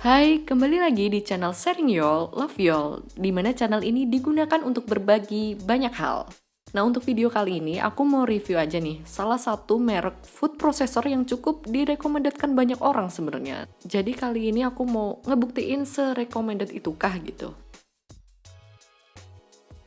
Hai, kembali lagi di channel Sharing Y'all, Love Y'all, di mana channel ini digunakan untuk berbagi banyak hal. Nah, untuk video kali ini aku mau review aja nih, salah satu merek food processor yang cukup direkomendasikan banyak orang sebenarnya. Jadi kali ini aku mau ngebuktiin se-recommended itukah gitu.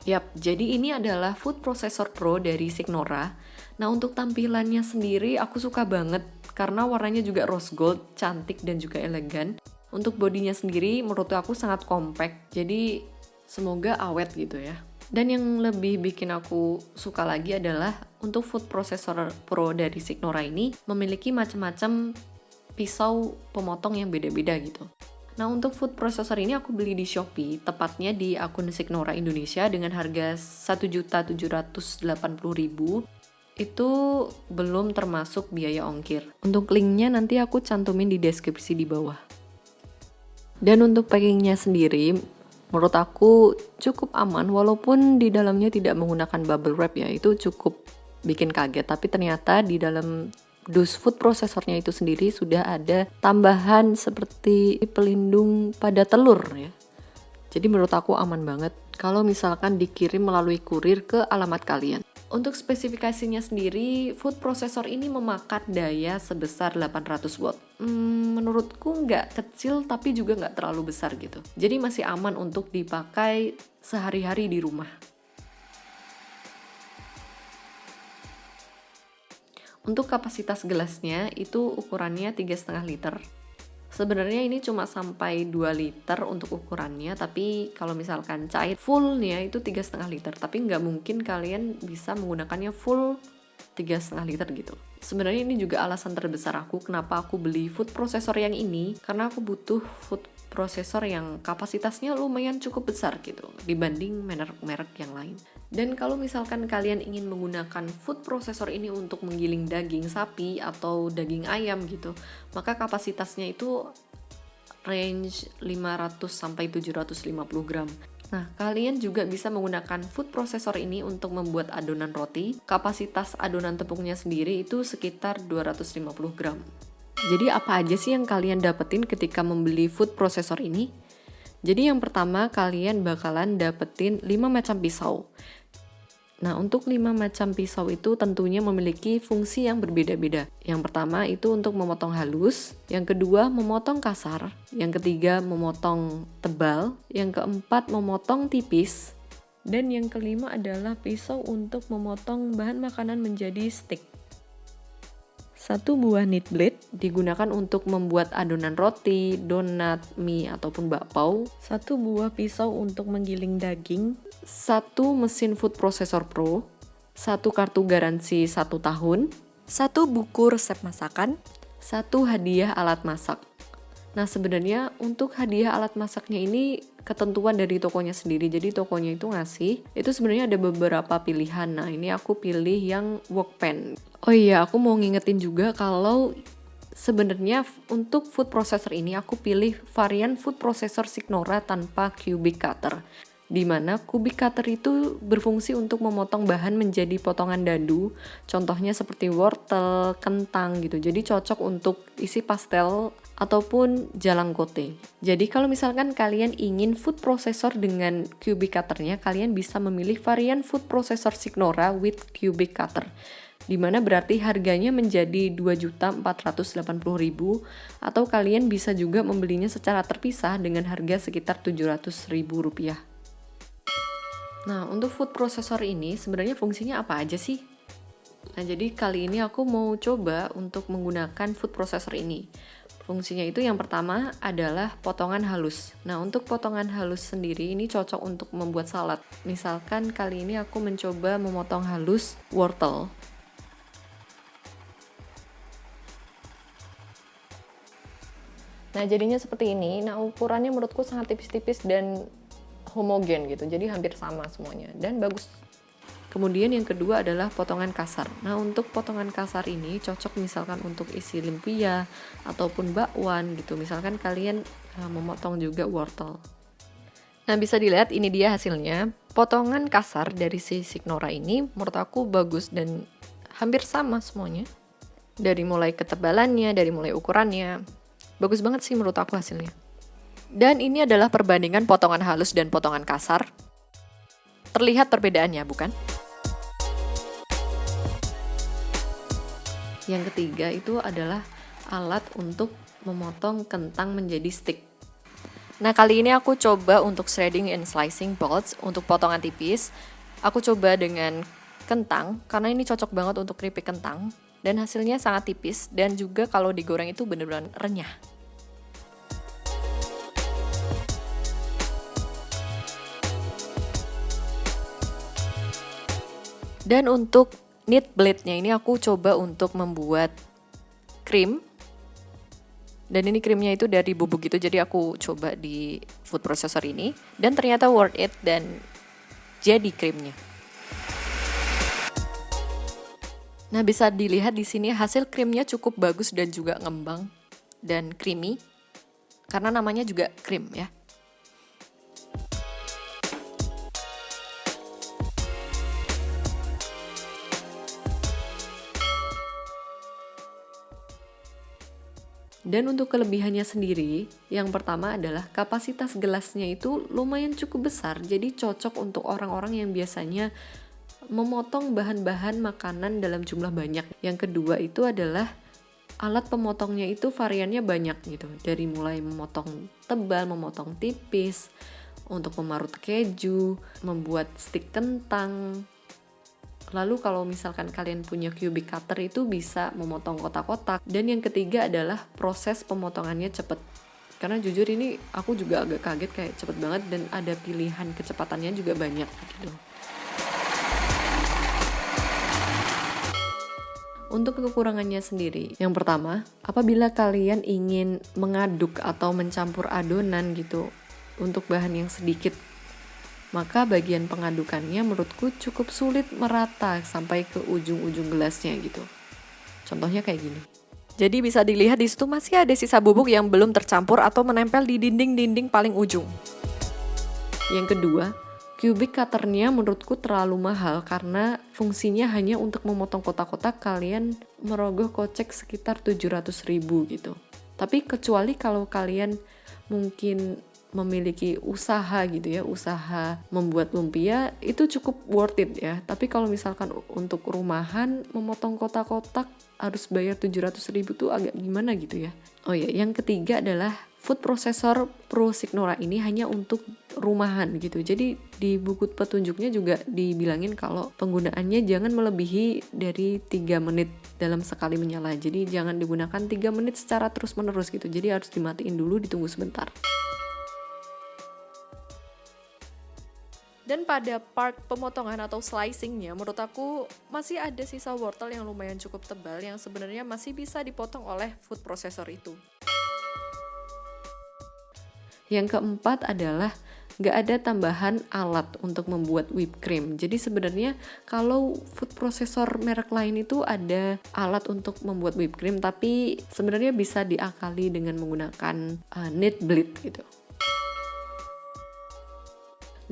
Yap, jadi ini adalah food processor pro dari Signora. Nah, untuk tampilannya sendiri aku suka banget karena warnanya juga rose gold, cantik dan juga elegan. Untuk bodinya sendiri menurut aku sangat compact, jadi semoga awet gitu ya. Dan yang lebih bikin aku suka lagi adalah untuk food processor pro dari Signora ini memiliki macam-macam pisau pemotong yang beda-beda gitu. Nah untuk food processor ini aku beli di Shopee, tepatnya di akun Signora Indonesia dengan harga 1.780.000 itu belum termasuk biaya ongkir. Untuk linknya nanti aku cantumin di deskripsi di bawah. Dan untuk packingnya sendiri, menurut aku cukup aman walaupun di dalamnya tidak menggunakan bubble wrap ya, itu cukup bikin kaget. Tapi ternyata di dalam dus food prosesornya itu sendiri sudah ada tambahan seperti pelindung pada telur ya. Jadi menurut aku aman banget kalau misalkan dikirim melalui kurir ke alamat kalian. Untuk spesifikasinya sendiri, food processor ini memakan daya sebesar 800 watt. Hmm, menurutku nggak kecil tapi juga nggak terlalu besar gitu. Jadi masih aman untuk dipakai sehari-hari di rumah. Untuk kapasitas gelasnya itu ukurannya 3,5 liter Sebenarnya ini cuma sampai 2 liter untuk ukurannya, tapi kalau misalkan cair fullnya itu tiga setengah liter. Tapi nggak mungkin kalian bisa menggunakannya full tiga setengah liter gitu. Sebenarnya ini juga alasan terbesar aku kenapa aku beli food processor yang ini, karena aku butuh food processor yang kapasitasnya lumayan cukup besar gitu dibanding merek-merek yang lain. Dan kalau misalkan kalian ingin menggunakan food processor ini untuk menggiling daging sapi atau daging ayam gitu, maka kapasitasnya itu range 500 sampai 750 gram. Nah, kalian juga bisa menggunakan food processor ini untuk membuat adonan roti. Kapasitas adonan tepungnya sendiri itu sekitar 250 gram. Jadi apa aja sih yang kalian dapetin ketika membeli food processor ini? Jadi yang pertama kalian bakalan dapetin 5 macam pisau. Nah, untuk 5 macam pisau itu tentunya memiliki fungsi yang berbeda-beda. Yang pertama itu untuk memotong halus, yang kedua memotong kasar, yang ketiga memotong tebal, yang keempat memotong tipis, dan yang kelima adalah pisau untuk memotong bahan makanan menjadi stick. Satu buah knit blade digunakan untuk membuat adonan roti, donat, mie, ataupun bakpao. Satu buah pisau untuk menggiling daging. Satu mesin food processor pro. Satu kartu garansi satu tahun. Satu buku resep masakan. Satu hadiah alat masak. Nah sebenarnya untuk hadiah alat masaknya ini ketentuan dari tokonya sendiri. Jadi tokonya itu ngasih, itu sebenarnya ada beberapa pilihan. Nah ini aku pilih yang workpan. Oh iya, aku mau ngingetin juga kalau sebenarnya untuk food processor ini aku pilih varian food processor Signora tanpa cubic cutter. Di mana cubic cutter itu berfungsi untuk memotong bahan menjadi potongan dadu, contohnya seperti wortel, kentang gitu. Jadi cocok untuk isi pastel ataupun jalang kote. Jadi kalau misalkan kalian ingin food processor dengan cubic cutternya, kalian bisa memilih varian food processor Signora with cubic cutter di mana berarti harganya menjadi 2.480.000 atau kalian bisa juga membelinya secara terpisah dengan harga sekitar 700.000 rupiah. Nah, untuk food processor ini sebenarnya fungsinya apa aja sih? Nah, jadi kali ini aku mau coba untuk menggunakan food processor ini. Fungsinya itu yang pertama adalah potongan halus. Nah, untuk potongan halus sendiri ini cocok untuk membuat salad. Misalkan kali ini aku mencoba memotong halus wortel. Nah jadinya seperti ini, nah ukurannya menurutku sangat tipis-tipis dan homogen gitu, jadi hampir sama semuanya dan bagus. Kemudian yang kedua adalah potongan kasar. Nah untuk potongan kasar ini cocok misalkan untuk isi lumpia ataupun bakwan gitu. Misalkan kalian uh, memotong juga wortel. Nah bisa dilihat ini dia hasilnya. Potongan kasar dari si Signora ini menurut aku bagus dan hampir sama semuanya. Dari mulai ketebalannya, dari mulai ukurannya, bagus banget sih menurut aku hasilnya Dan ini adalah perbandingan potongan halus dan potongan kasar. Terlihat perbedaannya, bukan? Yang ketiga itu adalah alat untuk memotong kentang menjadi stick. Nah, kali ini aku coba untuk shredding and slicing bolts untuk potongan tipis. Aku coba dengan kentang karena ini cocok banget untuk keripik kentang dan hasilnya sangat tipis dan juga kalau digoreng itu benar-benar renyah. Dan untuk knit blade-nya ini aku coba untuk membuat krim dan ini krimnya itu dari bubuk gitu jadi aku coba di food processor ini dan ternyata worth it dan jadi krimnya Nah, bisa dilihat di sini hasil krimnya cukup bagus dan juga ngembang dan creamy. Karena namanya juga krim ya. Dan untuk kelebihannya sendiri, yang pertama adalah kapasitas gelasnya itu lumayan cukup besar, jadi cocok untuk orang-orang yang biasanya memotong bahan-bahan makanan dalam jumlah banyak. Yang kedua itu adalah alat pemotongnya itu variannya banyak gitu. Dari mulai memotong tebal, memotong tipis, untuk memarut keju, membuat stik kentang, Lalu kalau misalkan kalian punya cubic cutter itu bisa memotong kotak-kotak. Dan yang ketiga adalah proses pemotongannya cepet. Karena jujur ini aku juga agak kaget kayak cepet banget dan ada pilihan kecepatannya juga banyak gitu. Untuk kekurangannya sendiri, yang pertama, apabila kalian ingin mengaduk atau mencampur adonan gitu untuk bahan yang sedikit maka bagian pengadukannya menurutku cukup sulit merata sampai ke ujung-ujung gelasnya gitu. Contohnya kayak gini. Jadi bisa dilihat di situ masih ada sisa bubuk yang belum tercampur atau menempel di dinding-dinding paling ujung. Yang kedua, cubic cutternya menurutku terlalu mahal karena fungsinya hanya untuk memotong kotak-kotak kalian merogoh kocek sekitar 700 ribu gitu. Tapi kecuali kalau kalian mungkin memiliki usaha gitu ya, usaha membuat lumpia itu cukup worth it ya. Tapi kalau misalkan untuk rumahan memotong kotak-kotak harus bayar 700 ribu tuh agak gimana gitu ya. Oh ya, yang ketiga adalah food processor Pro Signora ini hanya untuk rumahan gitu. Jadi di buku petunjuknya juga dibilangin kalau penggunaannya jangan melebihi dari 3 menit dalam sekali menyala. Jadi jangan digunakan 3 menit secara terus-menerus gitu. Jadi harus dimatiin dulu, ditunggu sebentar. Dan pada part pemotongan atau slicingnya, menurut aku masih ada sisa wortel yang lumayan cukup tebal yang sebenarnya masih bisa dipotong oleh food processor itu. Yang keempat adalah nggak ada tambahan alat untuk membuat whipped cream. Jadi sebenarnya kalau food processor merek lain itu ada alat untuk membuat whipped cream, tapi sebenarnya bisa diakali dengan menggunakan uh, knit blade gitu.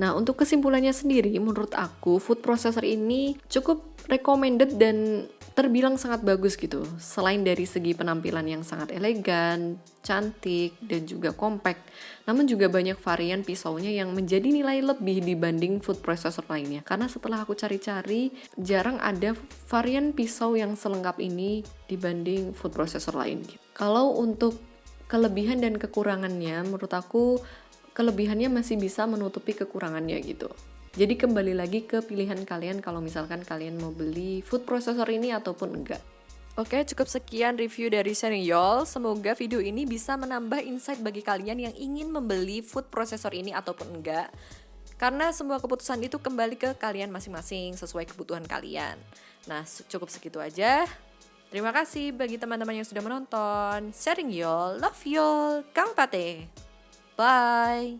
Nah, untuk kesimpulannya sendiri, menurut aku food processor ini cukup recommended dan terbilang sangat bagus gitu. Selain dari segi penampilan yang sangat elegan, cantik, dan juga compact, namun juga banyak varian pisaunya yang menjadi nilai lebih dibanding food processor lainnya. Karena setelah aku cari-cari, jarang ada varian pisau yang selengkap ini dibanding food processor lain. Kalau untuk kelebihan dan kekurangannya, menurut aku kelebihannya masih bisa menutupi kekurangannya gitu. Jadi kembali lagi ke pilihan kalian kalau misalkan kalian mau beli food processor ini ataupun enggak. Oke, cukup sekian review dari Yol. Semoga video ini bisa menambah insight bagi kalian yang ingin membeli food processor ini ataupun enggak. Karena semua keputusan itu kembali ke kalian masing-masing sesuai kebutuhan kalian. Nah, cukup segitu aja. Terima kasih bagi teman-teman yang sudah menonton. Sharing y'all, love y'all, Kang Pate. Bye.